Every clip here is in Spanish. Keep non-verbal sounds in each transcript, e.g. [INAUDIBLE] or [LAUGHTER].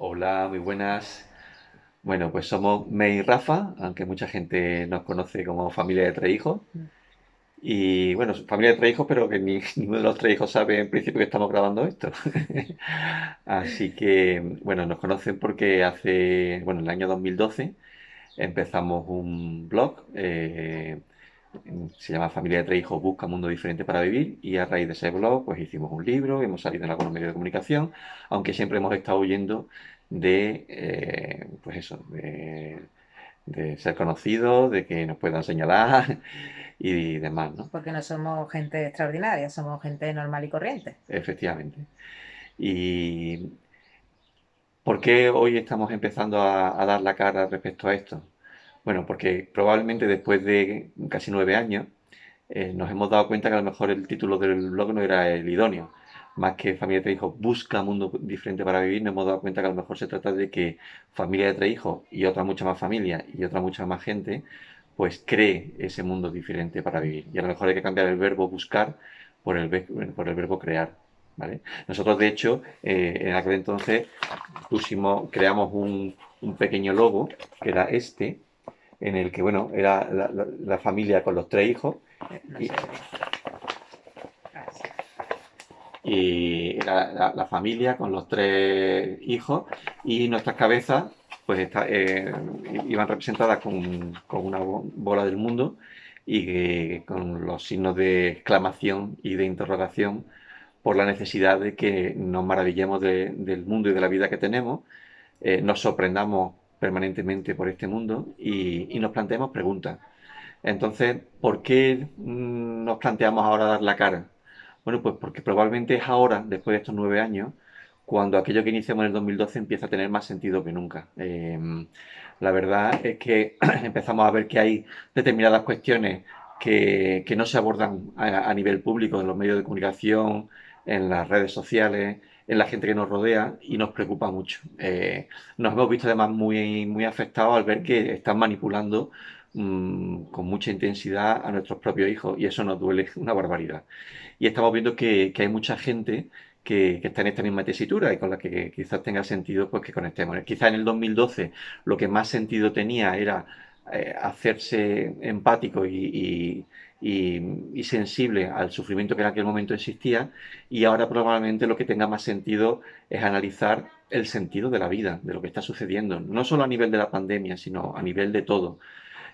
Hola, muy buenas. Bueno, pues somos May y Rafa, aunque mucha gente nos conoce como familia de tres hijos. Y bueno, familia de tres hijos, pero que ni, [LAUGHS] ninguno de los tres hijos sabe en principio que estamos grabando esto. [LAUGHS] Así que, bueno, nos conocen porque hace, bueno, en el año 2012 empezamos un blog, eh, se llama Familia de tres hijos busca mundo diferente para vivir y a raíz de ese blog pues hicimos un libro, hemos salido en algunos medios de comunicación, aunque siempre hemos estado huyendo de, eh, pues eso, de, de ser conocidos, de que nos puedan señalar [LAUGHS] y demás, ¿no? Porque no somos gente extraordinaria, somos gente normal y corriente. Efectivamente. ¿Y por qué hoy estamos empezando a, a dar la cara respecto a esto? Bueno, porque probablemente después de casi nueve años eh, nos hemos dado cuenta que a lo mejor el título del blog no era el idóneo. Más que Familia de Tres Hijos busca mundo diferente para vivir, nos hemos dado cuenta que a lo mejor se trata de que Familia de Tres Hijos y otra mucha más familia y otra mucha más gente, pues cree ese mundo diferente para vivir. Y a lo mejor hay que cambiar el verbo buscar por el, por el verbo crear. ¿Vale? Nosotros, de hecho, eh, en aquel entonces pusimos, creamos un, un pequeño logo, que era este, en el que, bueno, era la, familia con los tres hijos. y, era la, familia con los tres hijos y nuestras cabezas pues eh, iban representadas con, una bola del mundo y con los signos de exclamación y de interrogación por la necesidad de que nos maravillemos del mundo y de la vida que tenemos, eh, nos sorprendamos permanentemente por este mundo y, nos planteamos preguntas. Entonces, ¿por qué mm, nos planteamos ahora dar la cara? Bueno, pues porque probablemente es ahora, después de estos nueve años, cuando aquello que iniciamos en el 2012 empieza a tener más sentido que nunca. Em, la verdad es que [CLEARS THROAT] empezamos a ver que hay determinadas cuestiones que, no se abordan a, nivel público en los medios de comunicación, en las redes sociales, en la gente que nos rodea y nos preocupa mucho. Eh, nos hemos visto además muy, muy afectados al ver que están manipulando mm, con mucha intensidad a nuestros propios hijos y eso nos duele una barbaridad. Y estamos viendo que, hay mucha gente que, está en esta misma tesitura y con la que quizás tenga sentido pues que conectemos. Quizás en el 2012 lo que más sentido tenía era eh, hacerse empático y, sensible al sufrimiento que en aquel momento existía y ahora probablemente lo que tenga más sentido es analizar el sentido de la vida, de lo que está sucediendo, no solo a nivel de la pandemia, sino a nivel de todo.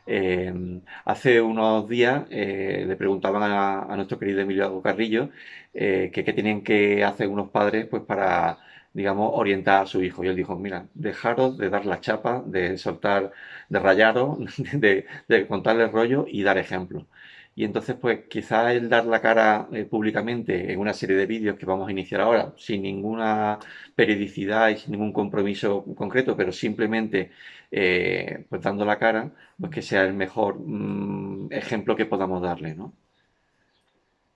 Eh, hace unos días eh, le preguntaban a, nuestro querido Emilio Carrillo eh, que qué tienen que hacer unos padres pues para digamos, orientar a su hijo. Y él dijo, mira, dejaros de dar la chapa, de soltar, de rayaros, [LAUGHS] de, de rollo y dar ejemplo. Y entonces, pues quizá el dar la cara eh, públicamente en una serie de vídeos que vamos a iniciar ahora, sin ninguna periodicidad y sin ningún compromiso concreto, pero simplemente eh, pues dando la cara, pues que sea el mejor mm, ejemplo que podamos darle, ¿no?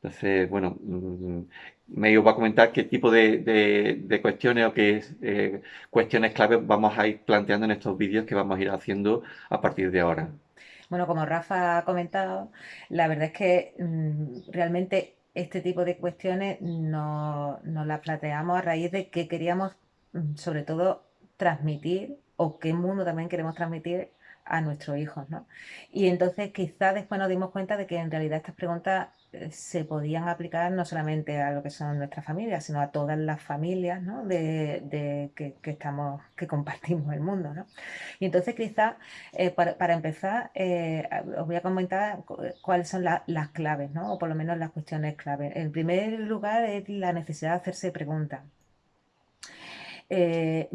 Entonces, bueno, mm, me iba a comentar qué tipo de, cuestiones o qué eh, cuestiones claves vamos a ir planteando en estos vídeos que vamos a ir haciendo a partir de ahora. Bueno, como Rafa ha comentado, la verdad es que mm, realmente este tipo de cuestiones nos no las planteamos a raíz de que queríamos, mm, sobre todo, transmitir o qué mundo también queremos transmitir a nuestros hijos, ¿no? Y entonces quizás después nos dimos cuenta de que en realidad estas preguntas eh, se podían aplicar no solamente a lo que son nuestras familias, sino a todas las familias ¿no? de, que, estamos, que compartimos el mundo. ¿no? Y entonces quizás eh, para, empezar eh, os voy a comentar cuáles son las claves, ¿no? o por lo menos las cuestiones claves. En primer lugar es la necesidad de hacerse preguntas. Eh,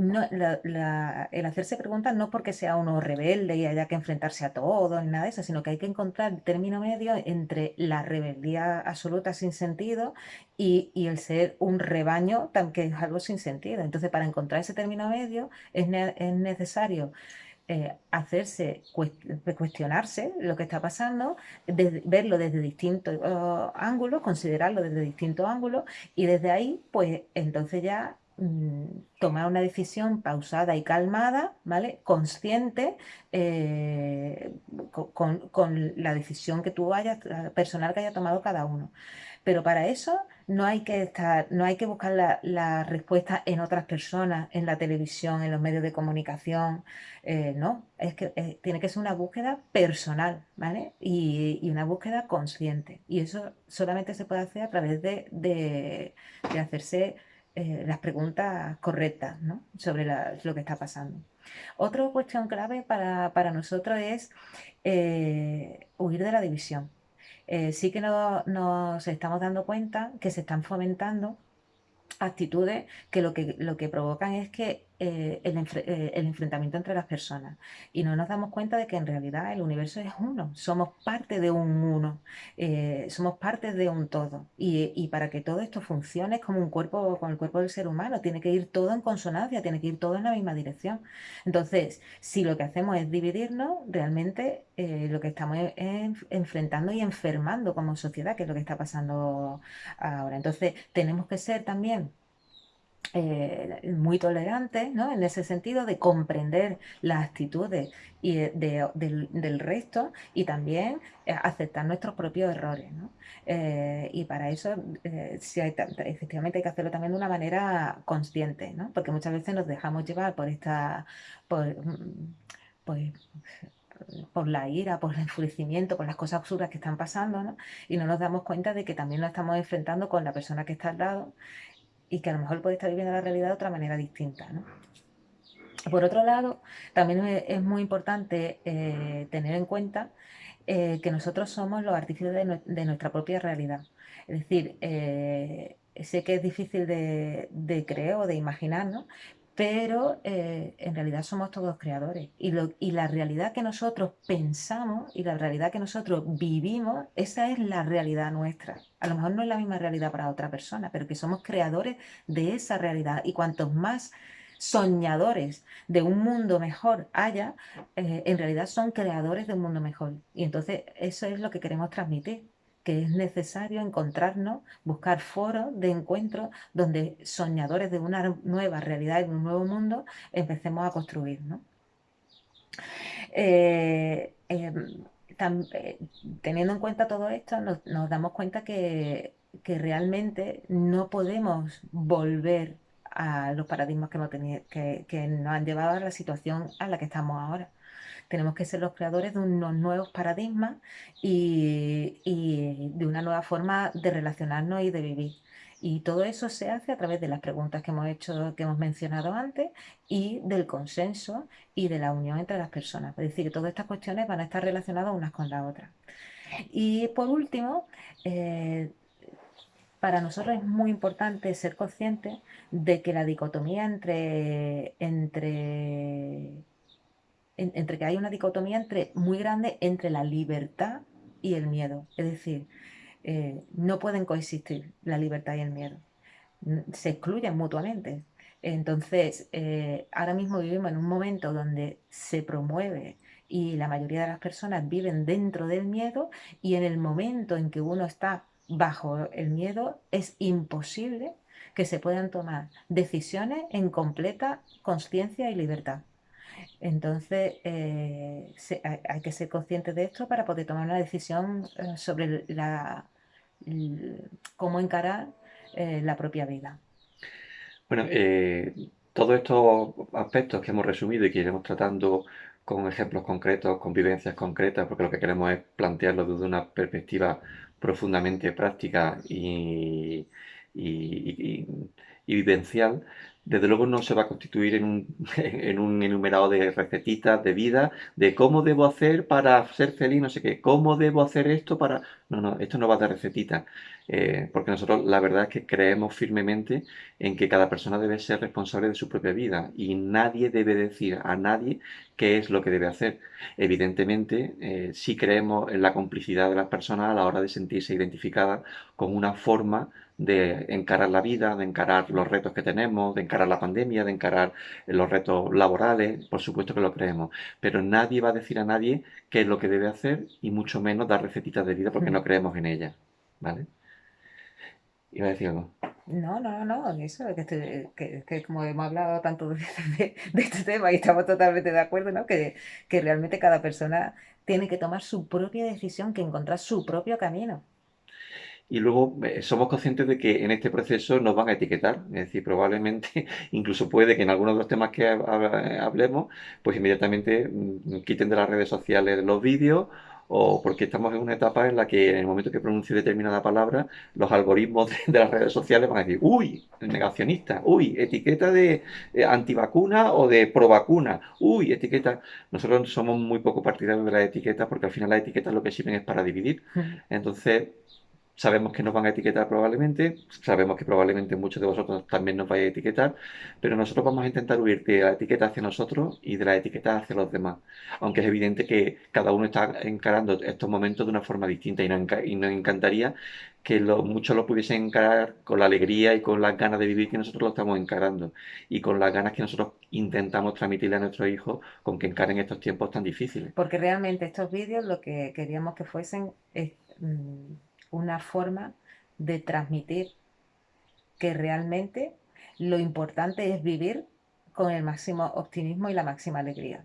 el hacerse preguntas no porque sea uno rebelde y haya que enfrentarse a todo ni nada de eso, sino que hay que encontrar el término medio entre la rebeldía absoluta sin sentido y, el ser un rebaño que es algo sin sentido. Entonces, para encontrar ese término medio es, necesario eh, hacerse, cuestionarse lo que está pasando, verlo desde distintos oh, ángulos, considerarlo desde distintos ángulos y desde ahí, pues entonces ya tomar una decisión pausada y calmada, ¿vale? Consciente eh, con, la decisión que tú hayas, personal que haya tomado cada uno. Pero para eso no hay que estar, no hay que buscar la, respuesta en otras personas, en la televisión, en los medios de comunicación. eh, no, es que eh, tiene que ser una búsqueda personal, ¿vale? Y, una búsqueda consciente. Y eso solamente se puede hacer a través de- de hacerse eh, las preguntas correctas, ¿no? Sobre lo que está pasando. Otra cuestión clave para, para nosotros es eh, huir de la división. Eh, sí que no- nos estamos dando cuenta que se están fomentando actitudes que lo que, lo que provocan es que eh, eh, el enfrentamiento entre las personas. Y no nos damos cuenta de que en realidad el universo es uno, somos parte de un uno, eh, somos parte de un todo. Y, para que todo esto funcione es como un cuerpo, con el cuerpo del ser humano, tiene que ir todo en consonancia, tiene que ir todo en la misma dirección. Entonces, si lo que hacemos es dividirnos, realmente lo que estamos es- es enfrentando y enfermando como sociedad, que es lo que está pasando ahora. Entonces, tenemos que ser también eh, muy tolerantes, ¿no? En ese sentido de comprender las actitudes y de- de- del, resto y también eh, aceptar nuestros propios errores, ¿no? Eh, y para eso, sí hay efectivamente hay que hacerlo también de una manera consciente, ¿no? Porque muchas veces nos dejamos llevar por esta, por, mm, pues, por la ira, por el enfurecimiento, por las cosas absurdas que están pasando, ¿no? Y no nos damos cuenta de que también nos estamos enfrentando con la persona que está al lado y que a lo mejor puede estar viviendo la realidad de otra manera distinta, ¿no? Por otro lado, también es, muy importante eh, tener en cuenta eh, que nosotros somos los artífices de nuestra propia realidad. Es decir, eh, sé que es difícil de, de creer o de imaginar, ¿no? Pero eh, en realidad somos todos creadores. Y, lo- y la realidad que nosotros pensamos y la realidad que nosotros vivimos, esa es la realidad nuestra. A lo mejor no es la misma realidad para otra persona, pero que somos creadores de esa realidad. Y cuantos más soñadores de un mundo mejor haya, eh, en realidad son creadores de un mundo mejor. Y entonces eso es lo que queremos transmitir, que es necesario encontrarnos, buscar foros de encuentro donde soñadores de una nueva realidad y de un nuevo mundo empecemos a construir, ¿no? Eh, em, eh, teniendo en cuenta todo esto, nos, damos cuenta que, realmente no podemos volver a los paradigmas que nos han llevado a la situación a la que estamos ahora. Tenemos que ser los creadores de unos nuevos paradigmas y, de una nueva forma de relacionarnos y de vivir. Y todo eso se hace a través de las preguntas que hemos hecho, que hemos mencionado antes, y del consenso y de la unión entre las personas. Es decir, que todas estas cuestiones van a estar relacionadas unas con las otras. Y por último, eh, para nosotros es muy importante ser conscientes de que la dicotomía entre, entre, en- entre que hay una dicotomía entre, muy grande entre la libertad y el miedo. Es decir, eh, no pueden coexistir la libertad y el miedo. N- Se excluyen mutuamente. Entonces, eh, ahora mismo vivimos en un momento donde se promueve y la mayoría de las personas viven dentro del miedo y en el momento en que uno está bajo el miedo es imposible que se puedan tomar decisiones en completa conciencia y libertad. Entonces, eh, hay, que ser conscientes de esto para poder tomar una decisión eh, sobre la, cómo encarar eh, la propia vida. Bueno, todos estos aspectos que hemos resumido y que iremos tratando con ejemplos concretos, con vivencias concretas, porque lo que queremos es plantearlo desde una perspectiva profundamente práctica y, y- y- vivencial, desde luego no se va a constituir en un, [LAUGHS] en un enumerado de recetitas de vida, de cómo debo hacer para ser feliz, no sé qué, cómo debo hacer esto para... No, no, esto no va de recetitas, eh, porque nosotros la verdad es que creemos firmemente en que cada persona debe ser responsable de su propia vida y nadie debe decir a nadie qué es lo que debe hacer. Evidentemente, eh, sí creemos en la complicidad de las personas a la hora de sentirse identificadas con una forma de encarar la vida, de encarar los retos que tenemos, de encarar la pandemia, de encarar los retos laborales, por supuesto que lo creemos, pero nadie va a decir a nadie qué es lo que debe hacer y mucho menos dar recetitas de vida porque no creemos en ellas, ¿vale? Iba a decir algo. No, no, no, eso, que, estoy- que, que como hemos hablado tanto [LAUGHS] de, de- de este tema y estamos totalmente de acuerdo, ¿no? Que, que realmente cada persona tiene que tomar su propia decisión, que encontrar su propio camino. Y luego eh, somos conscientes de que en este proceso nos van a etiquetar, es decir, probablemente, [LAUGHS] incluso puede que en algunos de los temas que hablemos, pues inmediatamente mm, quiten de las redes sociales los vídeos o porque estamos en una etapa en la que en el momento que pronuncie determinada palabra, los algoritmos [LAUGHS] de, las redes sociales van a decir, uy, negacionista, uy, etiqueta de eh, antivacuna o de provacuna, uy, etiqueta. Nosotros somos muy poco partidarios de las etiquetas porque al final las etiquetas lo que sirven es para dividir. Entonces, Sabemos que nos van a etiquetar probablemente, sabemos que probablemente muchos de vosotros también nos vais a etiquetar, pero nosotros vamos a intentar huir de la etiqueta hacia nosotros y de la etiqueta hacia los demás. Aunque es evidente que cada uno está encarando estos momentos de una forma distinta y nos, encantaría que muchos lo pudiesen encarar con la alegría y con las ganas de vivir que nosotros lo estamos encarando y con las ganas que nosotros intentamos transmitirle a nuestros hijos con que encaren estos tiempos tan difíciles. Porque realmente estos vídeos lo que queríamos que fuesen es, mm, una forma de transmitir que realmente lo importante es vivir con el máximo optimismo y la máxima alegría.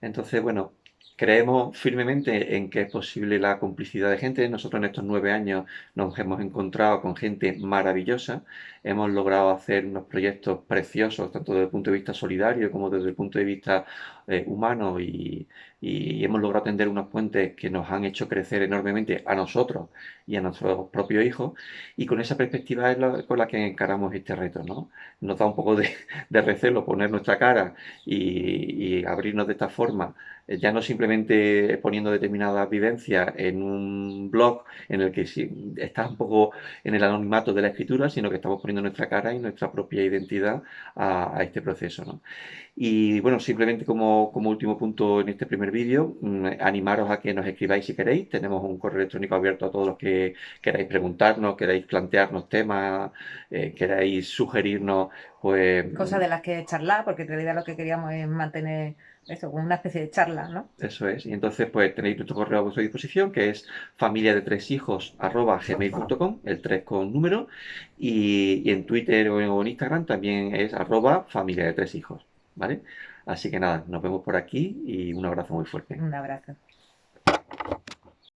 Entonces, bueno, creemos firmemente en que es posible la complicidad de gente. Nosotros en estos nueve años nos hemos encontrado con gente maravillosa. Hemos logrado hacer unos proyectos preciosos, tanto desde el punto de vista solidario como desde el punto de vista eh, humano y, hemos logrado tender unos puentes que nos han hecho crecer enormemente a nosotros y a nuestros propios hijos y con esa perspectiva es con la que encaramos este reto. ¿no? Nos da un poco de, recelo poner nuestra cara y, y abrirnos de esta forma ya no simplemente exponiendo determinadas vivencias en un blog en el que sí, está un poco en el anonimato de la escritura, sino que estamos poniendo nuestra cara y nuestra propia identidad a, este proceso. ¿no? Y bueno, simplemente como, como, último punto en este primer vídeo, mm, animaros a que nos escribáis si queréis. Tenemos un correo electrónico abierto a todos los que queráis preguntarnos, queráis plantearnos temas, eh, queráis sugerirnos pues... Cosas de las que charlar, porque en realidad lo que queríamos es mantener eso, como una especie de charla, ¿no? Eso es. Y entonces, pues tenéis nuestro correo a vuestra disposición, que es familia de tres hijos arroba gmail.com, el 3 con número, y, en Twitter o en, Instagram también es arroba familia de tres hijos, ¿vale? Así que nada, nos vemos por aquí y un abrazo muy fuerte. Un abrazo.